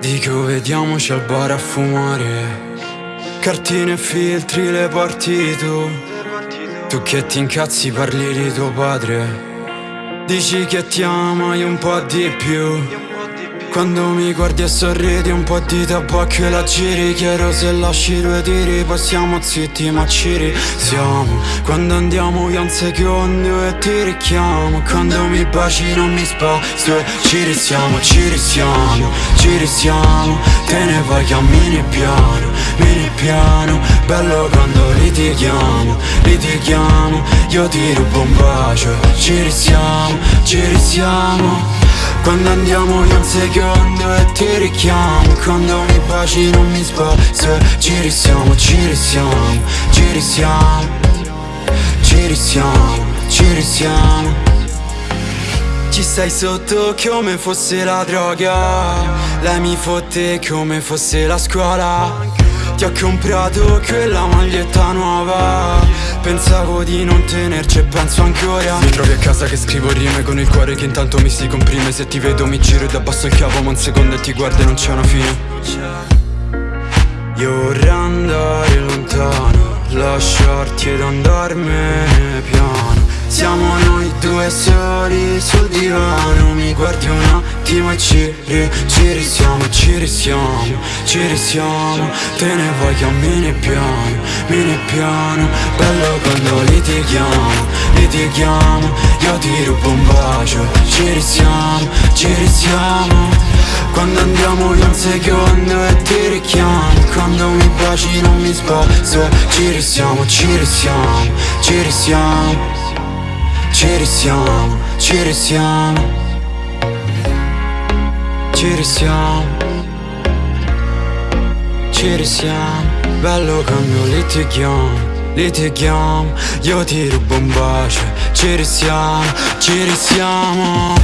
Dico vediamoci al bar a fumare. Cartine e filtri le porti tu. Tu che ti incazzi parli di tuo padre. Dici che ti ama io un po' di più quando mi guardi e sorridi un po' di tabacco e la giri. Chiedo se lasci due tiri poi siamo zitti ma ci risiamo. Quando andiamo io un secondo e ti richiamo. Quando mi baci non mi spazio e ci risiamo, ci risiamo, ci risiamo. Te ne vai cammini piano, mini piano. Bello quando litighiamo, litighiamo. Io ti rubo un bacio, ci risiamo, ci risiamo quando andiamo io un secondo e ti richiamo Quando mi baci non mi spazio Ci risiamo, ci risiamo, ci risiamo Ci risiamo, ci risiamo. Ci stai sotto come fosse la droga Lei mi fotte come fosse la scuola. Ti ho comprato quella maglietta nuova Pensavo di non tenerci e penso ancora Mi trovi a casa che scrivo rime con il cuore che intanto mi si comprime. Se ti vedo mi giro e da abbasso il capo ma un secondo e ti guardo e non c'è una fine. Io vorrei andare lontano Lasciarti ed andarmene piano. Siamo noi due soli sul divano Mi guardi un attimo e ci, ri, ci risiamo, ci risiamo, ci risiamo. Te ne vai cammini piano, mini piano. Bello quando litighiamo, litighiamo. Io ti rubo un bacio, ci risiamo, ci risiamo. Quando andiamo io un secondo e ti richiamo. Quando mi baci non mi spazio Ci risiamo, ci risiamo, ci risiamo ci risiamo, ci risiamo. Ci risiamo. Ci risiamo. Bello quando litighiamo Litighiamo. Io ti rubo un bacio. Ci risiamo, ci risiamo